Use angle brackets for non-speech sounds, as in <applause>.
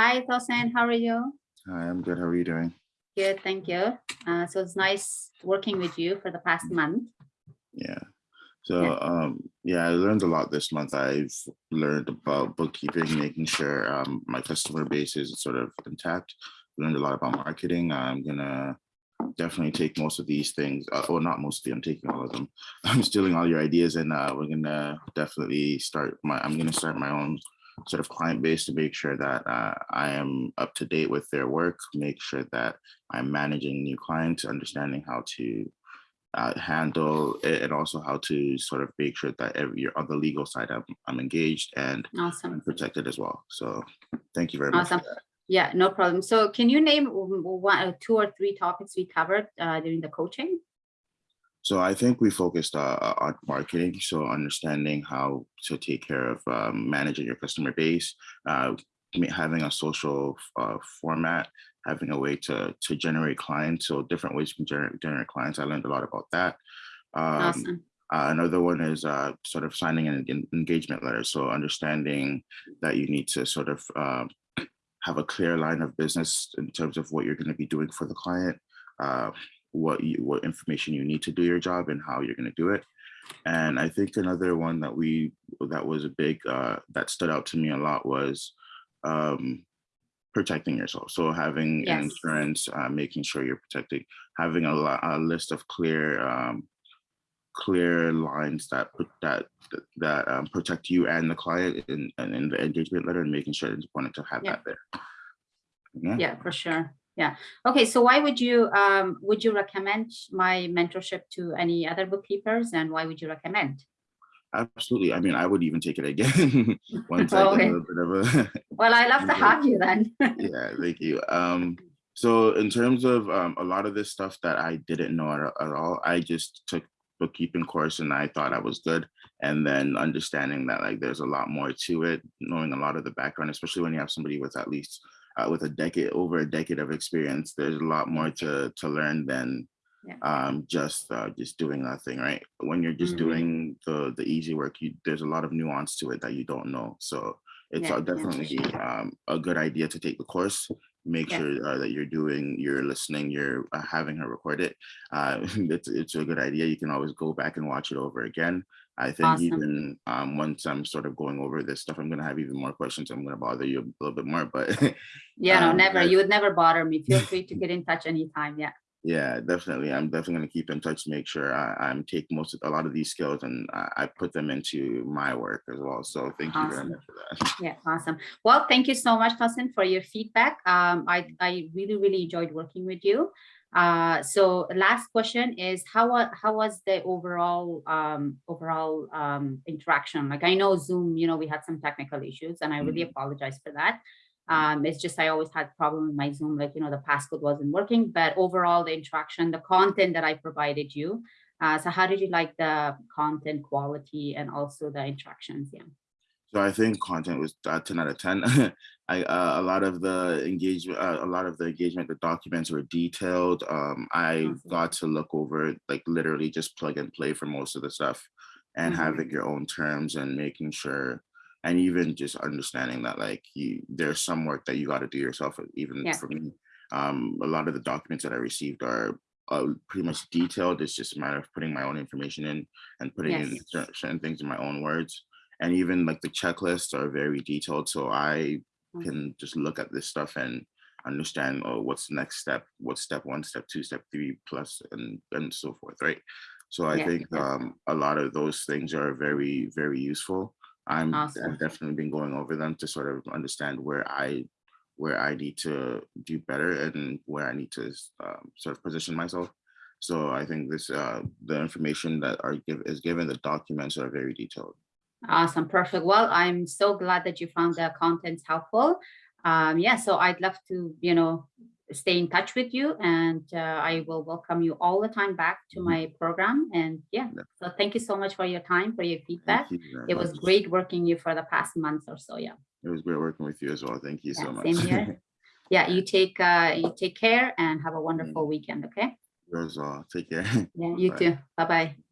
Hi, Tosin. How are you? Hi, I'm good. How are you doing? Good, thank you. Uh, so it's nice working with you for the past month. Yeah. So, Yeah. um, yeah, I learned a lot this month. I've learned about bookkeeping, making sure um, my customer base is sort of intact. Learned a lot about marketing. I'm gonna definitely take most of these things. Uh, well, not mostly. I'm taking all of them. <laughs> I'm stealing all your ideas, and uh, we're gonna definitely start my. I'm gonna start my own sort of client base to make sure that uh, I am up to date with their work. Make sure that I'm managing new clients, understanding how to uh, handle it and also how to sort of make sure that every on the legal side I'm, I'm engaged and Awesome. Protected as well. So thank you very much. Awesome. that. Yeah, no problem. So can you name one, uh, two or three topics we covered uh, during the coaching? So I think we focused uh, on marketing, so understanding how to take care of um, managing your customer base, uh, having a social uh, format, having a way to to generate clients. So different ways you can generate, generate clients. I learned a lot about that. Um, Awesome. Uh, another one is uh, sort of signing an engagement letter. So understanding that you need to sort of um, have a clear line of business in terms of what you're going to be doing for the client, uh, what you, what information you need to do your job, and how you're going to do it. And I think another one that we that was a big uh, that stood out to me a lot was um, protecting yourself. So having Yes. insurance, uh, making sure you're protected, having a, a list of clear um, clear lines that put that that um, protect you and the client in, in, in the engagement letter and making sure it's important to have Yeah. that there. Yeah. Yeah, for sure. Yeah. Okay. So why would you um, would you recommend my mentorship to any other bookkeepers, and why would you recommend? absolutely. I mean, I would even take it again <laughs> once I get Okay. a bit of a <laughs> Well, I love to have you then. <laughs> yeah thank you um so in terms of um a lot of this stuff that i didn't know at, at all i just took bookkeeping course and i thought i was good and then understanding that like there's a lot more to it knowing a lot of the background especially when you have somebody with at least uh, with a decade over a decade of experience there's a lot more to to learn than Yeah. um just uh just doing nothing right when you're just Mhm. doing the the easy work you there's a lot of nuance to it that you don't know so it's Yeah, uh, yeah, definitely sure. um, a good idea to take the course. Make Yeah. sure uh, that you're doing, you're listening, you're uh, having her record it. Uh, <laughs> it's it's a good idea. You can always go back and watch it over again. I think Awesome. even um, once I'm sort of going over this stuff, I'm gonna have even more questions. I'm gonna bother you a little bit more, but <laughs> Yeah, no, um, never. I- You would never bother me. Feel free to get in touch anytime. Yeah. Yeah, definitely. I'm definitely gonna keep in touch. Make sure I, I'm take most of a lot of these skills and I, I put them into my work as well. So thank you very much for that. Yeah, awesome. Well, thank you so much, Tosin, for your feedback. Um, I, I really, really enjoyed working with you. Uh, so last question is how, how was the overall, um, overall, um, interaction? Like I know Zoom, you know, we had some technical issues and I really Mhm. apologize for that. Um, it's just, I always had problem with my Zoom, like, you know, the passcode wasn't working, but overall the interaction, the content that I provided you. Uh, so how did you like the content quality and also the interactions? Yeah. So I think content was uh, 10 out of 10. <laughs> I uh, a lot of the engagement, uh, a lot of the engagement, the documents were detailed. Um, I Awesome. got to look over like literally just plug and play for most of the stuff, and Mhm. having your own terms and making sure, and even just understanding that like you, there's some work that you got to do yourself. uh, Even Yeah. for me, um, a lot of the documents that I received are. Uh, pretty much detailed. It's just a matter of putting my own information in and putting Yes. cer- certain things in my own words and even like the checklists are very detailed so i Mm. can just look at this stuff and understand oh what's the next step what's step one step two step three plus and and so forth right so i Yeah, think um a lot of those things are very very useful i'm Awesome. i've definitely been going over them to sort of understand where i where i need to do better and where i need to um, sort of position myself so i think this uh the information that are give is given the documents are very detailed Awesome, perfect. Well, I'm so glad that you found the contents helpful. Um, yeah, so I'd love to, you know, stay in touch with you and uh, I will welcome you all the time back to Mhm. my program. And yeah, Yeah. so thank you so much for your time, for your feedback. You It was much. great working you for the past month or so. Yeah, It was great working with you as well. Thank you so much. same here. <laughs> yeah. You take uh, you take care and have a wonderful weekend. Okay. You as well. Take care. Yeah, <laughs> you Bye. too. Bye bye.